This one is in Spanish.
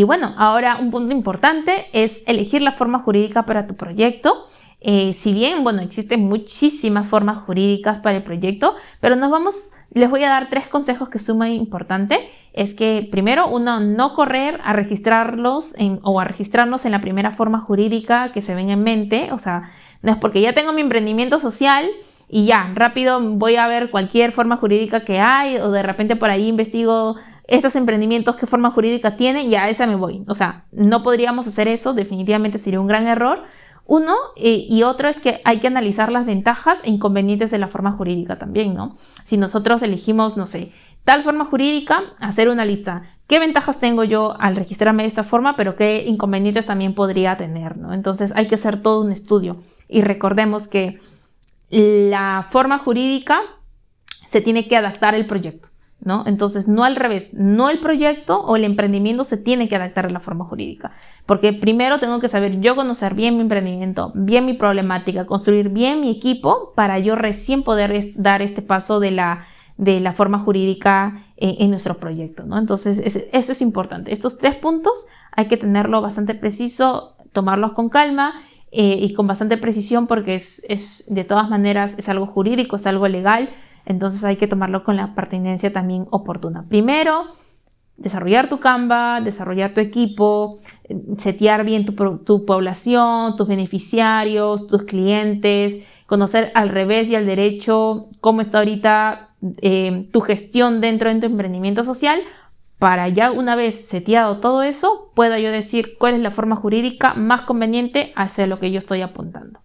Y bueno, ahora un punto importante es elegir la forma jurídica para tu proyecto. Eh, si bien, bueno, existen muchísimas formas jurídicas para el proyecto, pero nos vamos, les voy a dar tres consejos que son muy importantes. Es que primero, uno, no correr a registrarlos o a registrarnos en la primera forma jurídica que se ven en mente. O sea, no es porque ya tengo mi emprendimiento social y ya, rápido voy a ver cualquier forma jurídica que hay o de repente por ahí investigo estos emprendimientos, qué forma jurídica tienen y a esa me voy. O sea, no podríamos hacer eso, definitivamente sería un gran error. Uno, eh, y otro es que hay que analizar las ventajas e inconvenientes de la forma jurídica también, ¿no? Si nosotros elegimos, no sé, tal forma jurídica, hacer una lista. ¿Qué ventajas tengo yo al registrarme de esta forma, pero qué inconvenientes también podría tener, ¿no? Entonces hay que hacer todo un estudio. Y recordemos que la forma jurídica se tiene que adaptar al proyecto. ¿No? Entonces, no al revés, no el proyecto o el emprendimiento se tiene que adaptar a la forma jurídica, porque primero tengo que saber yo conocer bien mi emprendimiento, bien mi problemática, construir bien mi equipo para yo recién poder dar este paso de la, de la forma jurídica eh, en, nuestro proyecto, ¿no? Entonces, eso es importante. Estos tres puntos hay que tenerlo bastante preciso, tomarlos con calma eh, y con bastante precisión porque es, es, de todas maneras, es algo jurídico, es algo legal, entonces hay que tomarlo con la pertinencia también oportuna. Primero, desarrollar tu Canva, desarrollar tu equipo, setear bien tu, población, tus beneficiarios, tus clientes, conocer al revés y al derecho cómo está ahorita eh, tu gestión dentro de tu emprendimiento social para ya una vez seteado todo eso, pueda yo decir cuál es la forma jurídica más conveniente hacia lo que yo estoy apuntando.